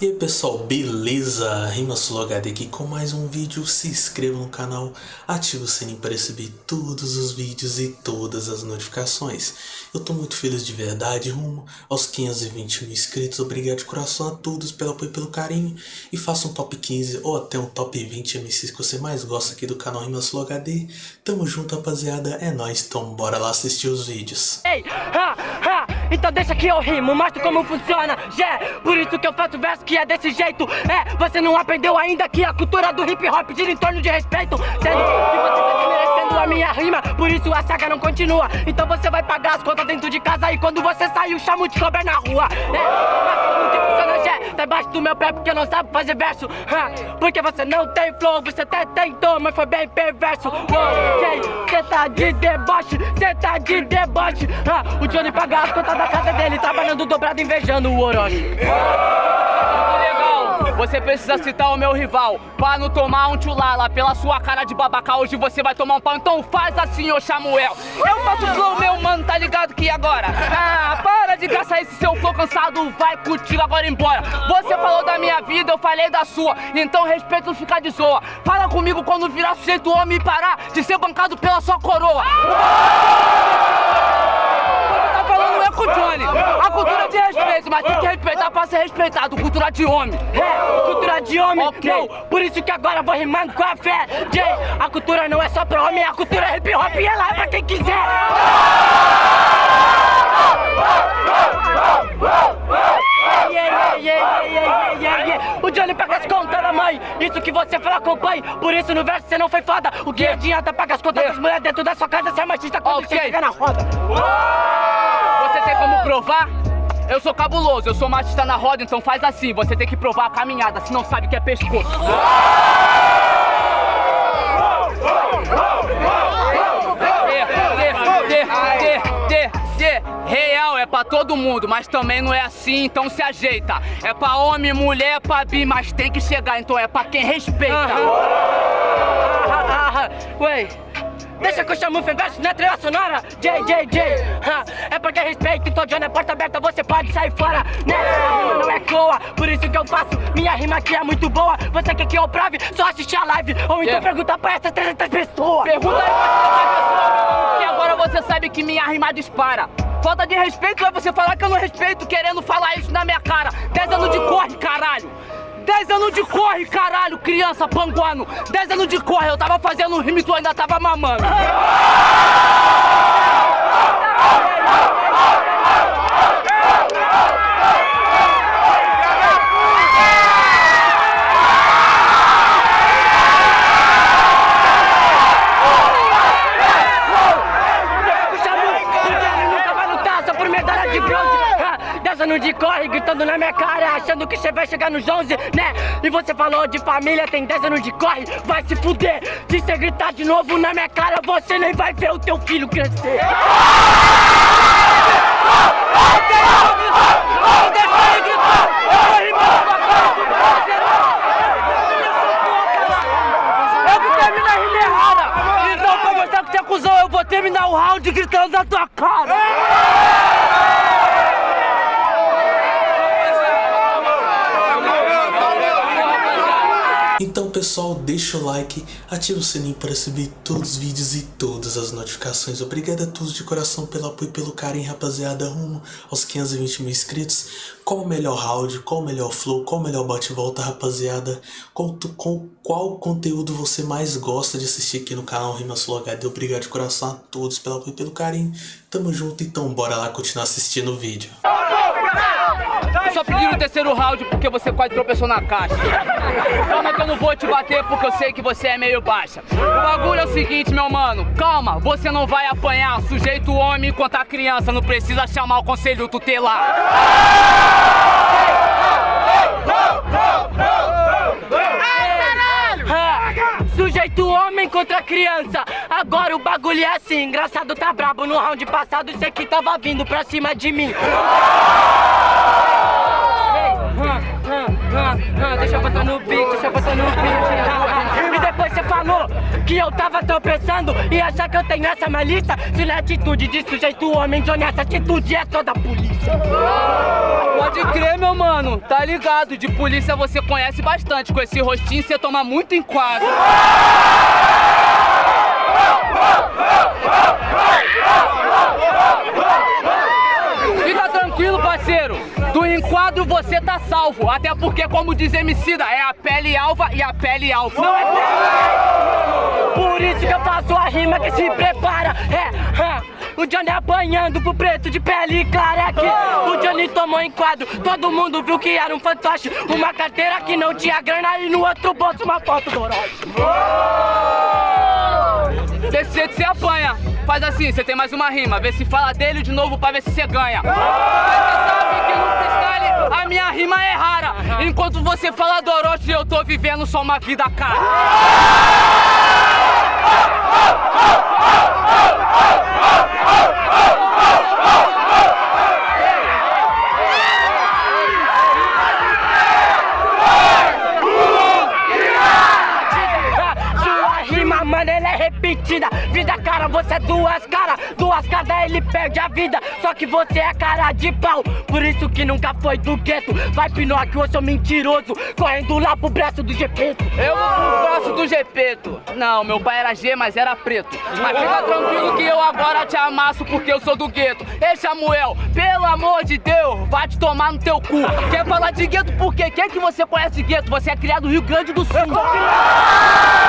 E aí pessoal, beleza? Rimasul HD aqui com mais um vídeo, se inscreva no canal, ative o sininho para receber todos os vídeos e todas as notificações. Eu tô muito feliz de verdade, rumo aos 520 mil inscritos, obrigado de coração a todos pelo apoio e pelo carinho. E faça um top 15 ou até um top 20 MCs que você mais gosta aqui do canal Rimasul HD. Tamo junto rapaziada, é nóis, então bora lá assistir os vídeos. Ei, ha, ha, então deixa que eu rimo, mostro como funciona, já, por isso que eu faço verso que é desse jeito. É, você não aprendeu ainda que a cultura do hip hop gira em torno de respeito. Sendo que você tá desmerecendo a minha rima Por isso a saga não continua. Então você vai pagar as contas dentro de casa E quando você sair o chamo de cobrar na rua. É, mas como que funciona, já, tá embaixo do meu pé porque não sabe fazer verso. Porque você não tem flow, você até tentou, mas foi bem perverso. Ok, cê tá de deboche, cê tá de deboche. O Johnny paga as contas da casa dele Trabalhando dobrado, invejando o Orochi. Você precisa citar o meu rival Pra não tomar um tchulala. Pela sua cara de babaca Hoje você vai tomar um pau Então faz assim, ô Samuel. Eu faço flow, meu mano, tá ligado que agora? Ah, para de gastar esse seu flow cansado Vai contigo agora embora. Você falou da minha vida, eu falei da sua Então respeito ficar de zoa. Fala comigo quando virar sujeito homem e parar De ser bancado pela sua coroa Johnny A cultura de respeito, mas tem que respeitar pra ser respeitado Cultura de homem. É, cultura de homem, não. Por isso que agora vou rimando com a fé. Jay, a cultura não é só pra homem A cultura é hip hop e ela é pra quem quiser. Yeah, yeah, yeah, yeah, yeah, yeah. O Johnny paga as contas da mãe. Isso que você fala acompanhe. Por isso no verso você não foi foda. O que adianta pagar as contas das mulheres dentro da sua casa Se é machista quando Ok. você chega na roda? Você provar? Eu sou cabuloso, eu sou machista na roda, então faz assim, você tem que provar a caminhada, se não sabe o que é pescoço. Real é pra todo mundo, mas também não é assim, então se ajeita. É pra homem, mulher, pra bi, mas tem que chegar, então é pra quem respeita. Ué, deixa que eu chamo o verso na trilha sonora J, J, J ah, É porque respeito, então John é porta aberta Você pode sair fora, né? A rima não é coa, por isso que eu faço Minha rima aqui é muito boa Você quer que eu prove? Só assistir a live Ou então Yeah. perguntar pra essas 300 pessoas Pergunta aí pra essa pessoa, que agora você sabe que minha rima dispara. Falta de respeito é você falar que eu não respeito, querendo falar isso na minha cara. 10 anos de corre, caralho. 10 anos de corre, caralho, criança panguano. 10 anos de corre, eu tava fazendo rime e tu ainda tava mamando. Puxa muito, porque ele nunca vai lutar só por medalha de bronze Ah, Anos de corre, gritando na minha cara Achando que você vai chegar nos 11, né? E você falou de família, tem 10 anos de corre Vai se fuder, se você gritar de novo na minha cara Você nem vai ver o teu filho crescer. Então você é Eu vou terminar o round gritando na tua cara Então pessoal, deixa o like, ativa o sininho para receber todos os vídeos e todas as notificações. Obrigado a todos de coração pelo apoio e pelo carinho, rapaziada, rumo aos 520 mil inscritos. Qual o melhor round, qual o melhor flow, qual o melhor bate-volta, rapaziada? Qual, qual, qual conteúdo você mais gosta de assistir aqui no canal Rimasul HD? Obrigado de coração a todos pelo apoio e pelo carinho. Tamo junto, então bora lá continuar assistindo o vídeo. Terceiro round porque você quase tropeçou na caixa. Calma que eu não vou te bater porque eu sei que você é meio baixa. O bagulho é o seguinte, meu mano. Calma, você não vai apanhar. Sujeito homem enquanto a criança não precisa chamar o conselho tutelar. Ah, Sujeito homem contra criança Agora o bagulho é assim Engraçado tá brabo no round passado Cê que tava vindo pra cima de mim ah, ah, Deixa eu botar no beat, deixa eu botar no beat ah. E depois cê fala falou que eu tava tropeçando e achar que eu tenho essa malícia? Se não é atitude de sujeito homem de honesta, atitude é só da polícia. Pode crer, meu mano, tá ligado? De polícia você conhece bastante. Com esse rostinho você toma muito enquadro. Fica tranquilo, parceiro. Do enquadro você tá salvo. Até porque, como diz Emicida, é a pele alva e a pele alva. Não é Por isso que eu faço a rima que se prepara. É, é. O Johnny apanhando pro preto de pele clara é que o Johnny tomou enquadro. Todo mundo viu que era um fantoche. Uma carteira que não tinha grana e no outro bolso uma foto do Orochi. Desse jeito você apanha. Faz assim, você tem mais uma rima. Vê se fala dele de novo pra ver se você ganha. Mas você sabe que no freestyle a minha rima é rara. Enquanto você fala do Orochi, eu tô vivendo só uma vida cara. cara, você é duas caras. Duas caras, ele perde a vida. Só que você é cara de pau. Por isso que nunca foi do gueto. Vai, Pinóquio, eu sou mentiroso. Correndo lá pro braço do Gepeto. Eu vou pro braço do Gepeto. Não, meu pai era G, mas era preto. Mas fica tranquilo que eu agora te amasso porque eu sou do gueto. Ei, Samuel, pelo amor de Deus, vai te tomar no teu cu. Quer falar de gueto por quê? Quem que você conhece gueto? Você é criado no Rio Grande do Sul. Mano,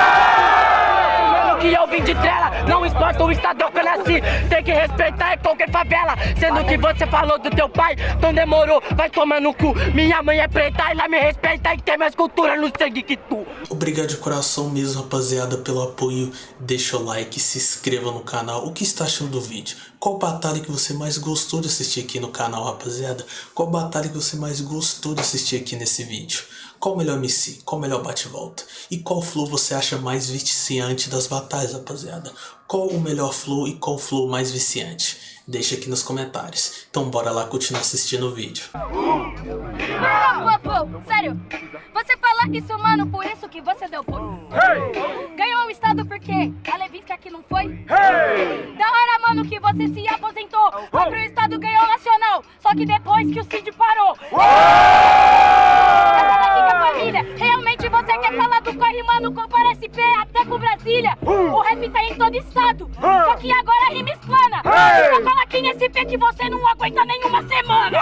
que eu vim de trela Não importa o estado que eu nasci Tem que respeitar em qualquer favela Sendo que você falou do teu pai Então demorou, vai tomar no cu Minha mãe é preta, ela me respeita E tem mais cultura no sangue que tu Obrigado de coração mesmo, rapaziada, pelo apoio. Deixa o like, se inscreva no canal. O que está achando do vídeo? Qual batalha que você mais gostou de assistir aqui no canal, rapaziada? Qual batalha que você mais gostou de assistir aqui nesse vídeo? Qual o melhor MC? Qual o melhor bate-volta? E qual flow você acha mais viciante das batalhas, rapaziada? Qual o melhor flow e qual flow mais viciante? Deixa aqui nos comentários. Então bora lá continuar assistindo o vídeo. Pô, pô, sério. Você fala isso, mano, por isso que você deu pulo. Ganhou o estado por quê? A Levinsky aqui não foi? Da hora, mano, que você se aposentou. Foi pro estado, ganhou o nacional. Só que depois que o Cid parou. Essa até com Brasília. O rap tá em todo estado. Só que agora a rima explana. Só cola aqui nesse P que você não aguenta nenhuma semana.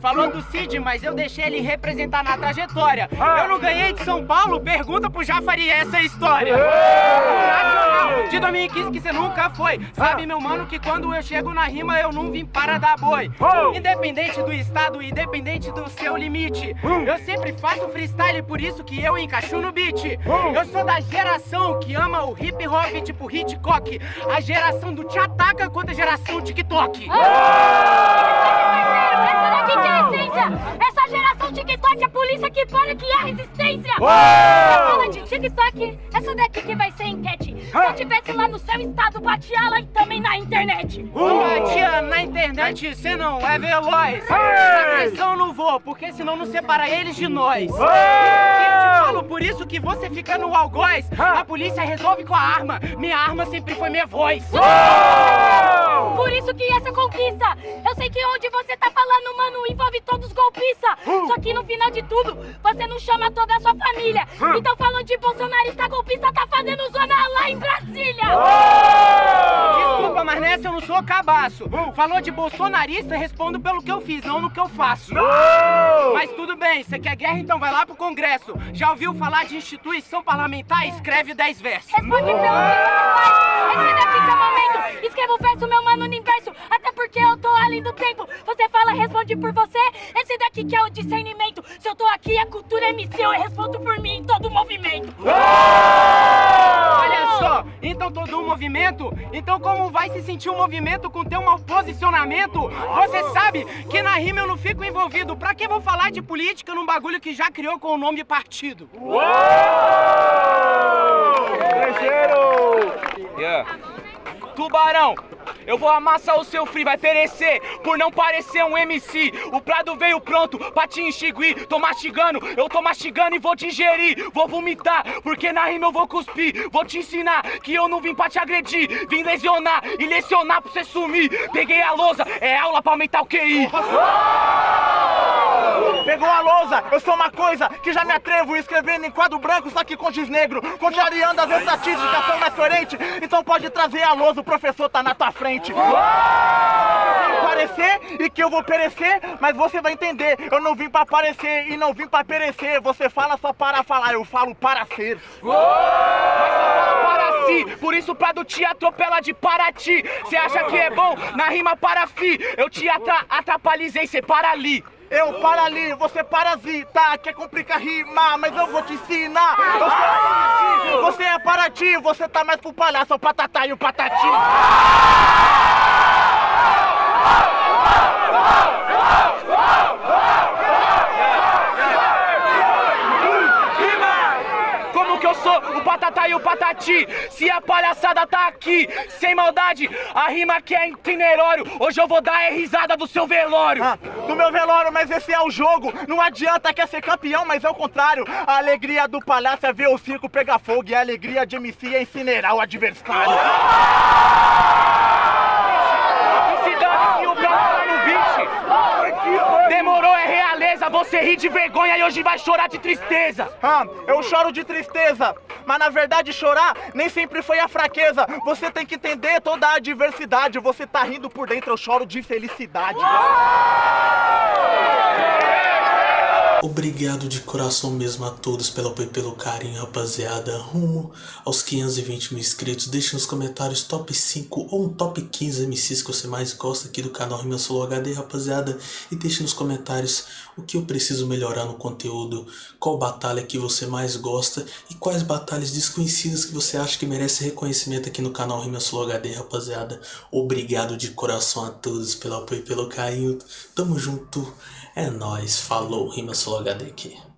Falou do Cid, mas eu deixei ele representar na trajetória. Eu não ganhei de São Paulo, pergunta pro Jafari essa história. Nacional, de 2015 que você nunca foi. Sabe, meu mano, que quando eu chego na rima eu não vim para dar boi. Independente do estado, independente do seu limite. Eu sempre faço freestyle, por isso que eu encaixo no beat. Eu sou da geração que ama o hip hop tipo Hitchcock. A geração do te ataca contra a geração TikTok. TikTok, a polícia que para que é a resistência! Fala de TikTok, essa daqui que vai ser enquete. Se eu tivesse lá no seu estado, batia lá e também na internet. Batia na internet, cê não é veloz. Agressão não vou, porque senão não separa eles de nós. Eu te falo por isso que você fica no algoz. A polícia resolve com a arma. Minha arma sempre foi minha voz. Por isso que essa conquista, eu sei que onde você tá falando, mano, envolve todos os golpistas. Só que no final de tudo, você não chama toda a sua família. Então falando de bolsonarista golpista, tá fazendo zona lá em Brasília. Desculpa, mas nessa eu não sou cabaço. Falou de bolsonarista, respondo pelo que eu fiz, não no que eu faço. Mas tudo bem, você quer guerra, então vai lá pro Congresso. Já ouviu falar de instituição parlamentar? Escreve 10 versos. Responde pelo que você faz. Esse daqui que é o momento. Escreva o verso, meu mano, no inverso. Até porque eu tô além do tempo. Você fala, responde por você. Esse daqui que é o discernimento. Se eu tô aqui, a cultura é missão. Eu respondo por mim em todo movimento. Olha só, então todo um movimento? Então como vai se sentir um movimento com teu mau posicionamento? Você sabe que na rima eu não fico envolvido. Pra que vou falar de política num bagulho que já criou com o nome de partido? Tubarão, eu vou amassar o seu free, vai perecer por não parecer um MC. O prado veio pronto pra te enxiguir. Tô mastigando, eu tô mastigando e vou digerir. Vou vomitar, porque na rima eu vou cuspir. Vou te ensinar que eu não vim pra te agredir. Vim lesionar e lecionar pra você sumir. Peguei a lousa, é aula pra aumentar o QI. Pegou a lousa, eu sou uma coisa que já me atrevo escrevendo em quadro branco, só que com giz negro, contrariando as estatísticas, sou mais coerente, então pode trazer a lousa, o professor tá na tua frente. Parecer e que eu vou perecer, mas você vai entender, eu não vim pra aparecer e não vim pra perecer, você fala só para falar, eu falo para ser. para si, por isso o Prado te atropela de Paraty. Cê acha que é bom na rima para fi? Eu te atra atrapalhei, cê para ali. Eu para ali, você parasita, quer complicar rimar, mas eu vou te ensinar. Eu sou você é para ti, você tá mais pro palhaço, o patatá e o patati. Que eu sou o patatá e o patati? Se a palhaçada tá aqui, sem maldade, a rima que é itinerário, hoje eu vou dar é risada do seu velório. Ah, do meu velório, mas esse é o jogo. Não adianta quer ser campeão, mas é o contrário. A alegria do palhaço é ver o circo pegar fogo e a alegria de MC é incinerar o adversário. Se dane que o Prado tá no beat. Demorou, realeza, você ri de vergonha e hoje vai chorar de tristeza. Ah, eu choro de tristeza, mas na verdade chorar nem sempre foi a fraqueza. Você tem que entender toda a adversidade. Você tá rindo por dentro, eu choro de felicidade. Obrigado de coração mesmo a todos pelo apoio e pelo carinho, rapaziada. Rumo aos 520 mil inscritos. Deixe nos comentários top 5 ou um top 15 MCs que você mais gosta aqui do canal Rima Solo HD, rapaziada. E deixe nos comentários o que eu preciso melhorar no conteúdo, qual batalha que você mais gosta e quais batalhas desconhecidas que você acha que merece reconhecimento aqui no canal Rima Solo HD, rapaziada. Obrigado de coração a todos pelo apoio e pelo carinho. Tamo junto. É nóis, falou, Rima Solo HD aqui.